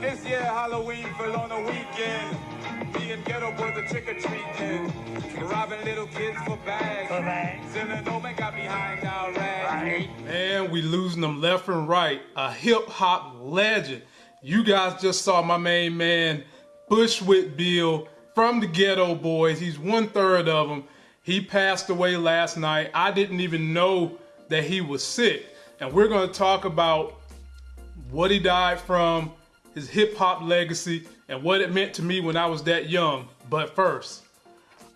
This year Halloween fell on a weekend. Me and Geto Boys a trick or treating. Robbing little kids for bags. For bags. Selling Omen got behind our rags. Right. Man, we losing them left and right. A hip hop legend. You guys just saw my main man, Bushwick Bill from the Geto Boys. He's one third of them. He passed away last night. I didn't even know that he was sick. And we're going to talk about what he died from, his hip hop legacy, and what it meant to me when I was that young. But first,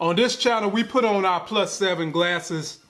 on this channel, we put on our plus seven glasses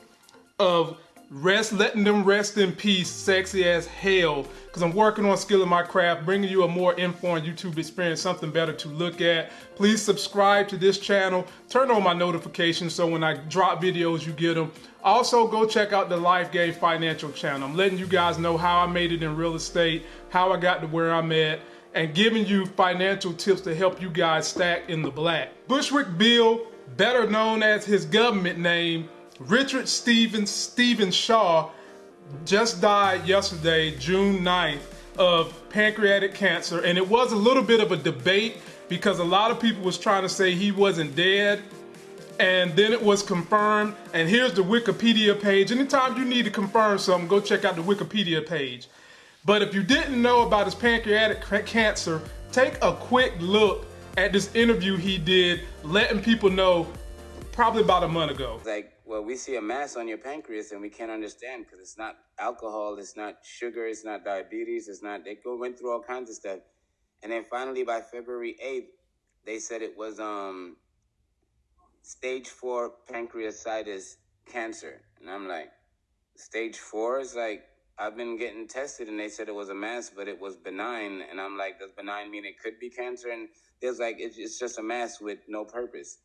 of rest, letting them rest in peace, sexy as hell. Because I'm working on skilling my craft, bringing you a more informed YouTube experience, something better to look at. Please subscribe to this channel, turn on my notifications so when I drop videos, you get them. Also, go check out the Life Game Financial channel. I'm letting you guys know how I made it in real estate, how I got to where I'm at, and giving you financial tips to help you guys stack in the black. Bushwick Bill, better known as his government name, Richard Stevens Stephen Shaw just died yesterday, June 9th, of pancreatic cancer. And it was a little bit of a debate because a lot of people was trying to say he wasn't dead. And then it was confirmed. And here's the Wikipedia page. Anytime you need to confirm something, go check out the Wikipedia page. But if you didn't know about his pancreatic cancer, take a quick look at this interview he did, letting people know probably about a month ago. like, well, we see a mass on your pancreas and we can't understand because it's not alcohol, it's not sugar, it's not diabetes, it's not. They go went through all kinds of stuff, and then finally by February eighth, they said it was um stage four pancreatitis cancer, and I'm like, stage four is like. I've been getting tested and they said it was a mass, but it was benign. And I'm like, does benign mean it could be cancer? And there's like, it's, it's just a mass with no purpose.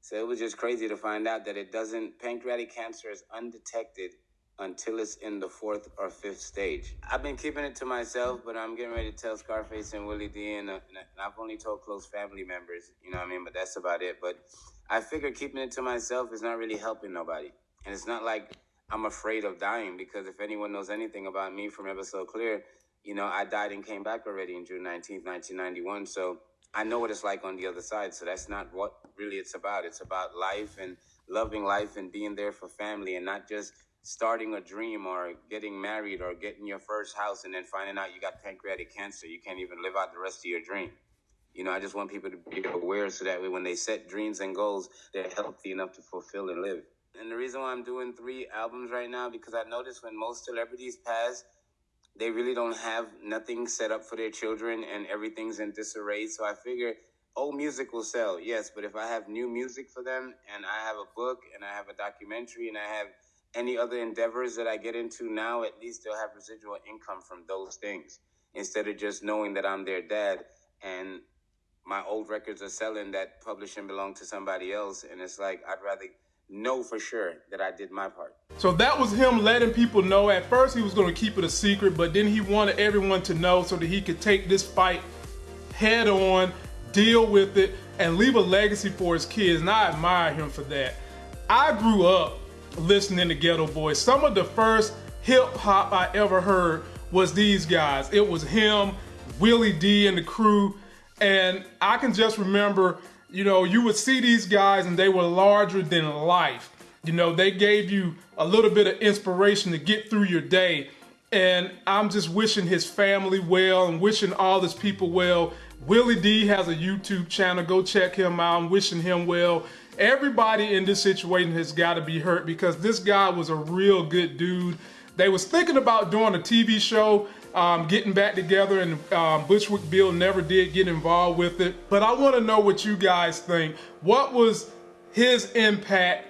So it was just crazy to find out that it doesn't, pancreatic cancer is undetected until it's in the fourth or fifth stage. I've been keeping it to myself, but I'm getting ready to tell Scarface and Willie D, and, uh, and I've only told close family members, you know what I mean? But that's about it. But I figure keeping it to myself is not really helping nobody. And it's not like I'm afraid of dying because if anyone knows anything about me from Ever So Clear, you know, I died and came back already in June 19th, 1991. So I know what it's like on the other side. So that's not what really it's about. It's about life and loving life and being there for family and not just starting a dream or getting married or getting your first house and then finding out you got pancreatic cancer. You can't even live out the rest of your dream. You know, I just want people to be aware so that way when they set dreams and goals, they're healthy enough to fulfill and live. And the reason why I'm doing three albums right now, because I noticed when most celebrities pass, they really don't have nothing set up for their children and everything's in disarray. So I figure old oh, music will sell, yes, but if I have new music for them and I have a book and I have a documentary and I have any other endeavors that I get into now, at least they'll have residual income from those things instead of just knowing that I'm their dad and my old records are selling that publishing belong to somebody else. And it's like, I'd rather know for sure that I did my part. So that was him letting people know. At first, he was going to keep it a secret, but then he wanted everyone to know so that he could take this fight head on, deal with it, and leave a legacy for his kids. And I admire him for that. I grew up listening to Geto Boys. Some of the first hip hop I ever heard was these guys. It was him, Willie D, and the crew. And I can just remember you know, you would see these guys and they were larger than life. You know, they gave you a little bit of inspiration to get through your day. And I'm just wishing his family well and wishing all his people well. Willie D has a YouTube channel. Go check him out. I'm wishing him well. Everybody in this situation has got to be hurt because this guy was a real good dude. They was thinking about doing a TV show um, getting back together, and um, Bushwick Bill never did get involved with it. But I want to know what you guys think. What was his impact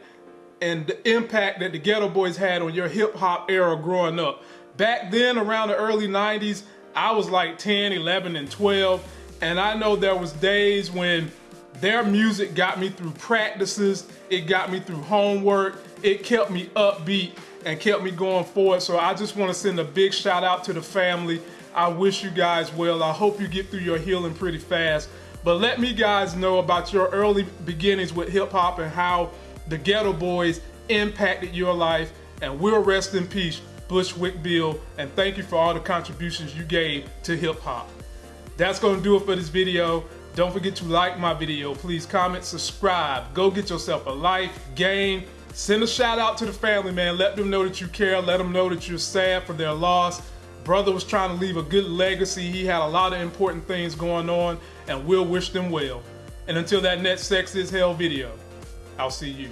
and the impact that the Geto Boys had on your hip hop era growing up? Back then, around the early 90s, I was like 10, 11, and 12. And I know there was days when their music got me through practices, it got me through homework, it kept me upbeat and kept me going forward. So I just want to send a big shout out to the family. I wish you guys well. I hope you get through your healing pretty fast. But let me guys know about your early beginnings with hip hop and how the Geto Boys impacted your life. And we'll rest in peace, Bushwick Bill. And thank you for all the contributions you gave to hip hop. That's going to do it for this video. Don't forget to like my video. Please comment, subscribe. Go get yourself a life, game. Send a shout out to the family, man. Let them know that you care. Let them know that you're sad for their loss. Brother was trying to leave a good legacy. He had a lot of important things going on, and we'll wish them well. And until that next Sex is Hell video, I'll see you.